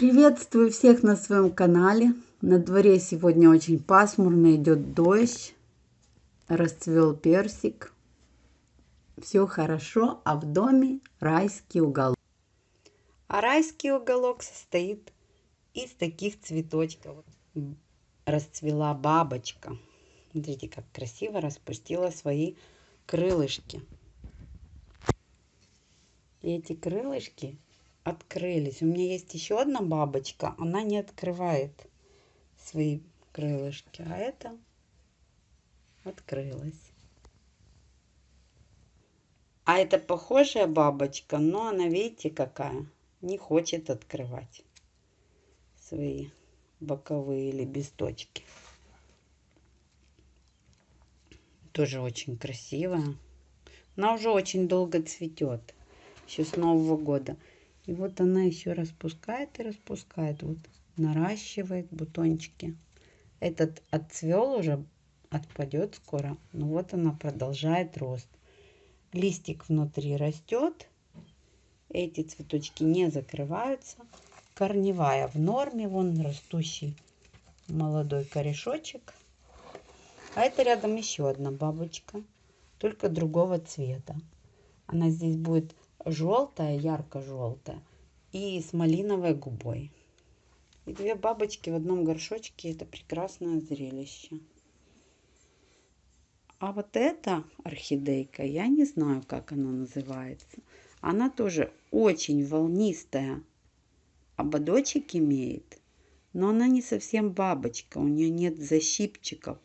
Приветствую всех на своем канале. На дворе сегодня очень пасмурно, идет дождь. Расцвел персик. Все хорошо, а в доме райский уголок. А райский уголок состоит из таких цветочков. Расцвела бабочка. Смотрите, как красиво распустила свои крылышки. И эти крылышки открылись. У меня есть еще одна бабочка, она не открывает свои крылышки, а это открылась. А это похожая бабочка, но она, видите, какая, не хочет открывать свои боковые лепесточки. Тоже очень красивая. Она уже очень долго цветет, еще с Нового года. И вот она еще распускает и распускает. Вот наращивает бутончики. Этот отцвел уже, отпадет скоро. Но вот она продолжает рост. Листик внутри растет. Эти цветочки не закрываются. Корневая в норме. Вон растущий молодой корешочек. А это рядом еще одна бабочка. Только другого цвета. Она здесь будет желтая, ярко-желтая и с малиновой губой. И две бабочки в одном горшочке – это прекрасное зрелище. А вот эта орхидейка, я не знаю, как она называется. Она тоже очень волнистая. Ободочек имеет. Но она не совсем бабочка. У нее нет защипчиков.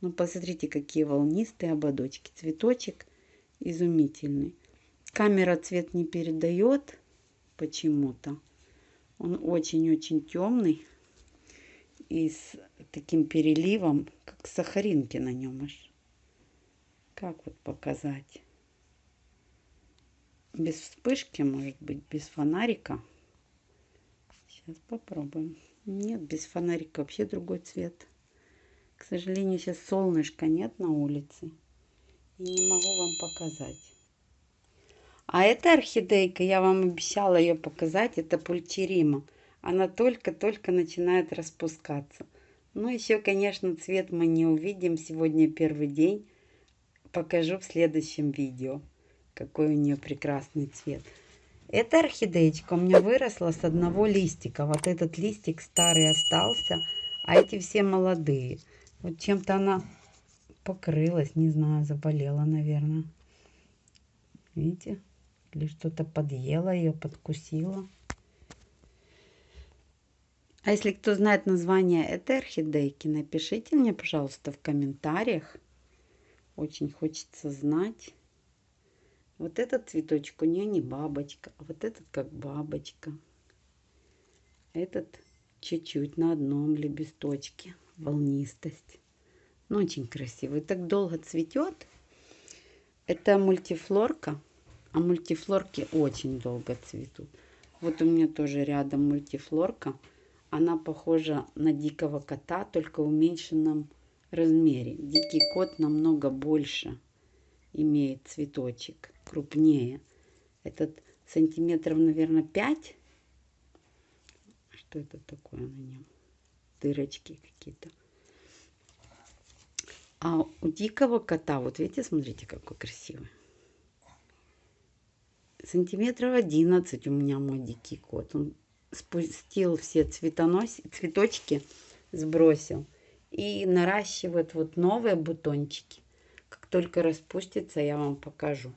Ну, посмотрите, какие волнистые ободочки. Цветочек изумительный. Камера цвет не передает почему-то. Он очень-очень темный и с таким переливом, как сахаринки на нем аж. Как вот показать? Без вспышки, может быть, без фонарика. Сейчас попробуем. Нет, без фонарика вообще другой цвет. К сожалению, сейчас солнышка нет на улице. И не могу вам показать. А эта орхидейка, я вам обещала ее показать, это пульчерима. Она только-только начинает распускаться. Ну, еще, конечно, цвет мы не увидим. Сегодня первый день. Покажу в следующем видео, какой у нее прекрасный цвет. Эта орхидеечка у меня выросла с одного листика. Вот этот листик старый остался, а эти все молодые. Вот чем-то она покрылась, не знаю, заболела, наверное. Видите? Или что-то подъело ее, подкусило. А если кто знает название этой орхидейки, напишите мне, пожалуйста, в комментариях. Очень хочется знать. Вот этот цветочек у нее не бабочка, а вот этот как бабочка. Этот чуть-чуть на одном лепесточке. Волнистость. Ну, очень красивый. Так долго цветет. Это мультифлорка. А мультифлорки очень долго цветут. Вот у меня тоже рядом мультифлорка. Она похожа на дикого кота, только в уменьшенном размере. Дикий кот намного больше имеет цветочек, крупнее. Этот сантиметров, наверное, 5. Что это такое на нем? Дырочки какие-то. А у дикого кота, вот видите, смотрите, какой красивый сантиметров 11 у меня мой дикий кот. Он спустил все цветонос... цветочки, сбросил. И наращивает вот новые бутончики. Как только распустится, я вам покажу.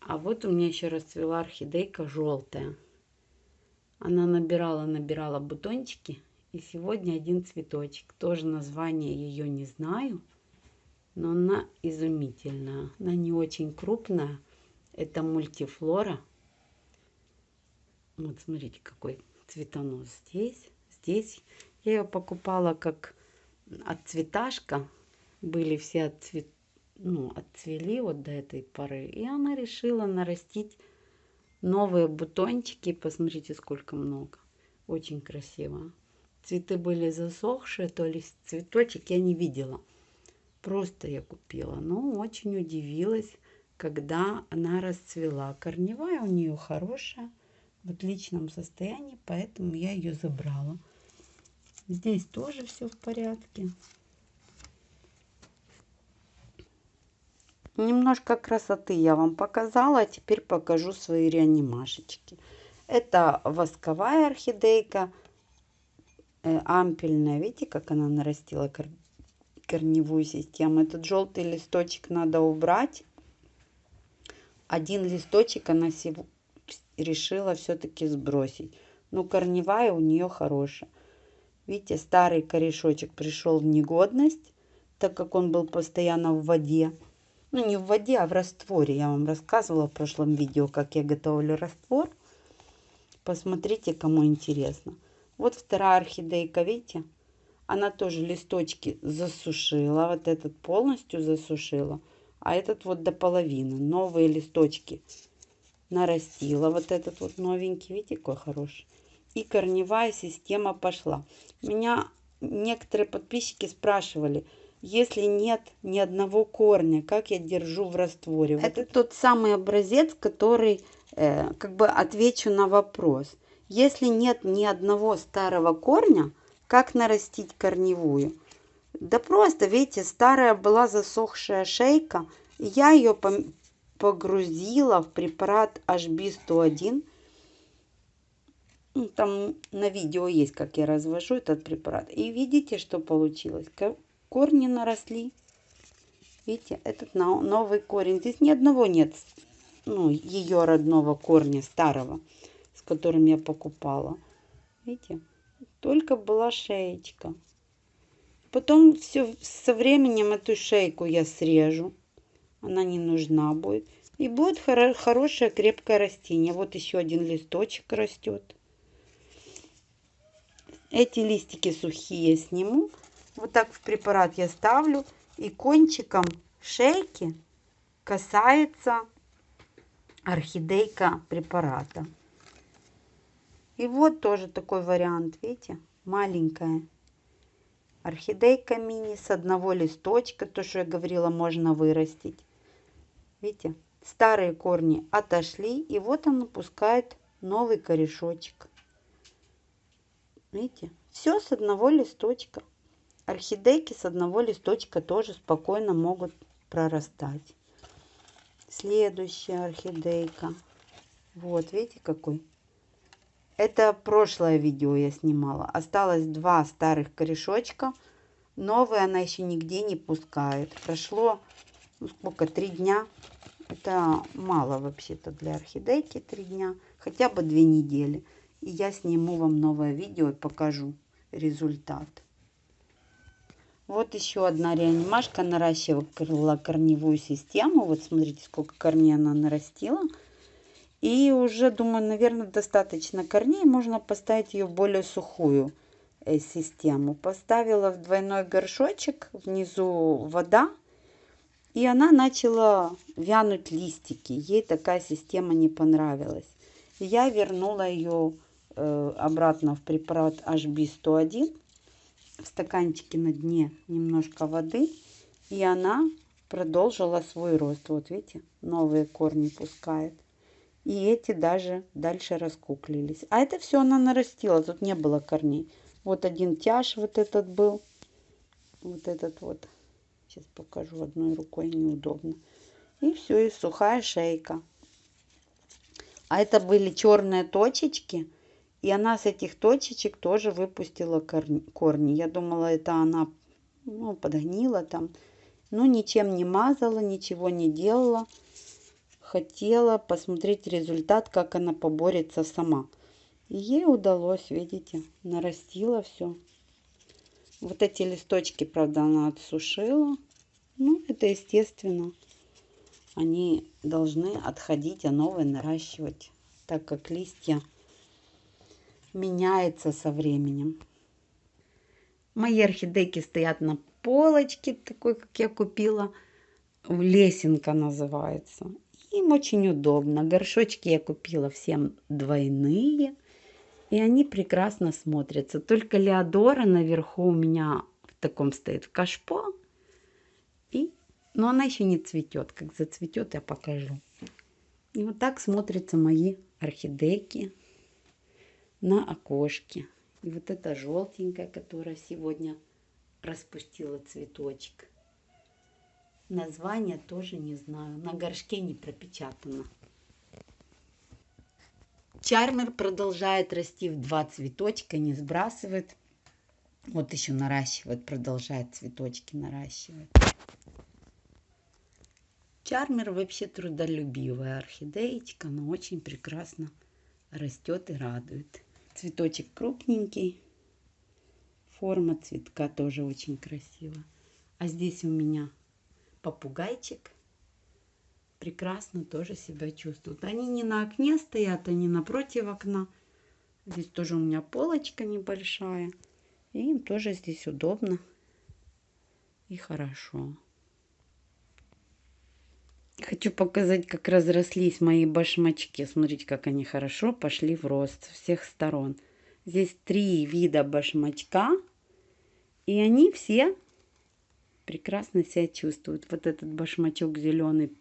А вот у меня еще расцвела орхидейка желтая. Она набирала, набирала бутончики. И сегодня один цветочек. Тоже название ее не знаю. Но она изумительная. Она не очень крупная. Это мультифлора. Вот смотрите, какой цветонос здесь. Здесь я ее покупала как отцветашка. Были все отцвет... ну, отцвели вот до этой поры. И она решила нарастить новые бутончики. Посмотрите, сколько много. Очень красиво. Цветы были засохшие, то ли цветочек я не видела. Просто я купила. Ну, очень удивилась когда она расцвела. Корневая у нее хорошая, в отличном состоянии, поэтому я ее забрала. Здесь тоже все в порядке. Немножко красоты я вам показала, а теперь покажу свои реанимашечки. Это восковая орхидейка, э, ампельная. Видите, как она нарастила кор корневую систему. Этот желтый листочек надо убрать. Один листочек она всего решила все-таки сбросить. Но корневая у нее хорошая. Видите, старый корешочек пришел в негодность, так как он был постоянно в воде ну не в воде, а в растворе. Я вам рассказывала в прошлом видео, как я готовлю раствор. Посмотрите, кому интересно. Вот вторая орхидейка, видите? Она тоже листочки засушила. Вот этот полностью засушила. А этот вот до половины. Новые листочки нарастила. Вот этот вот новенький. Видите, какой хороший. И корневая система пошла. Меня некоторые подписчики спрашивали – если нет ни одного корня, как я держу в растворе. Это вот тот самый образец, который э, как бы отвечу на вопрос. Если нет ни одного старого корня, как нарастить корневую? Да просто, видите, старая была засохшая шейка, я ее погрузила в препарат HB101. Ну, там на видео есть, как я развожу этот препарат. И видите, что получилось? корни наросли. Видите, этот новый корень. Здесь ни одного нет, ну, ее родного корня старого, с которым я покупала. Видите, только была шеечка. Потом все со временем эту шейку я срежу. Она не нужна будет. И будет хоро хорошее крепкое растение. Вот еще один листочек растет. Эти листики сухие сниму. Вот так в препарат я ставлю. И кончиком шейки касается орхидейка препарата. И вот тоже такой вариант, видите, маленькая. Орхидейка мини с одного листочка, то, что я говорила, можно вырастить. Видите, старые корни отошли, и вот он пускает новый корешочек. Видите, все с одного листочка. Орхидейки с одного листочка тоже спокойно могут прорастать. Следующая орхидейка. Вот, видите, какой. Это прошлое видео я снимала. Осталось два старых корешочка. Новые она еще нигде не пускает. Прошло, ну сколько, три дня. Это мало вообще-то для орхидейки три дня. Хотя бы две недели. И я сниму вам новое видео и покажу результат. Вот еще одна реанимашка наращивала корневую систему. Вот смотрите, сколько корней она нарастила. И уже, думаю, наверное, достаточно корней. Можно поставить ее в более сухую э, систему. Поставила в двойной горшочек, внизу вода. И она начала вянуть листики. Ей такая система не понравилась. Я вернула ее э, обратно в препарат HB101 в стаканчике на дне немножко воды, и она продолжила свой рост. Вот видите, новые корни пускает. И эти даже дальше раскуклились. А это все она нарастила, тут не было корней. Вот один тяж вот этот был. Вот этот вот. Сейчас покажу одной рукой, неудобно. И все, и сухая шейка. А это были черные точечки и она с этих точечек тоже выпустила корни. Я думала, это она ну, подгнила там. Но ничем не мазала, ничего не делала. Хотела посмотреть результат, как она поборется сама. И ей удалось, видите, нарастила все. Вот эти листочки, правда, она отсушила. Ну, это естественно. Они должны отходить, а новые наращивать, так как листья меняется со временем. Мои орхидейки стоят на полочке, такой, как я купила. Лесенка называется. Им очень удобно. Горшочки я купила всем двойные. И они прекрасно смотрятся. Только Леодора наверху у меня в таком стоит в кашпо. И... Но она еще не цветет. Как зацветет, я покажу. И вот так смотрятся мои орхидейки на окошке. И вот эта желтенькая, которая сегодня распустила цветочек. Название тоже не знаю. На горшке не пропечатано. Чармер продолжает расти в два цветочка, не сбрасывает. Вот еще наращивает, продолжает цветочки наращивать. Чармер вообще трудолюбивая орхидеечка, но очень прекрасно растет и радует. Цветочек крупненький, форма цветка тоже очень красивая. А здесь у меня попугайчик прекрасно тоже себя чувствуют. Они не на окне стоят, они напротив окна. Здесь тоже у меня полочка небольшая. И им тоже здесь удобно и хорошо. Хочу показать, как разрослись мои башмачки. Смотрите, как они хорошо пошли в рост с всех сторон. Здесь три вида башмачка. И они все прекрасно себя чувствуют. Вот этот башмачок зеленый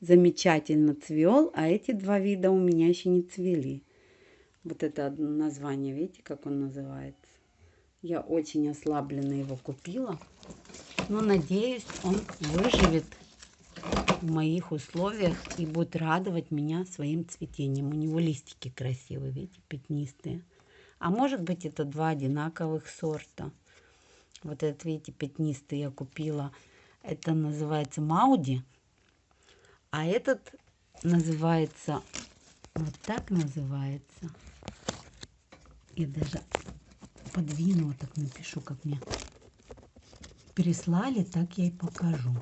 замечательно цвел, а эти два вида у меня еще не цвели. Вот это название, видите, как он называется? Я очень ослабленно его купила. Но надеюсь, он выживет в моих условиях и будет радовать меня своим цветением. У него листики красивые, видите, пятнистые. А может быть это два одинаковых сорта. Вот этот, видите, пятнистый я купила. Это называется Мауди. А этот называется, вот так называется. Я даже подвину, вот так напишу, как мне переслали, так я и покажу.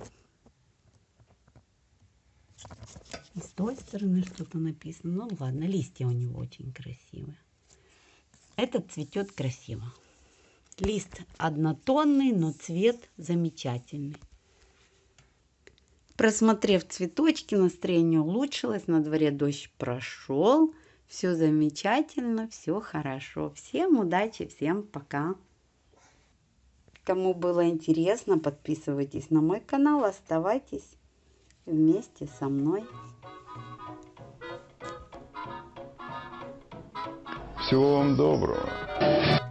И с той стороны что-то написано. Ну ладно, листья у него очень красивые. Этот цветет красиво. Лист однотонный, но цвет замечательный. Просмотрев цветочки, настроение улучшилось. На дворе дождь прошел. Все замечательно, все хорошо. Всем удачи, всем пока. Кому было интересно, подписывайтесь на мой канал, оставайтесь вместе со мной. Всего вам доброго.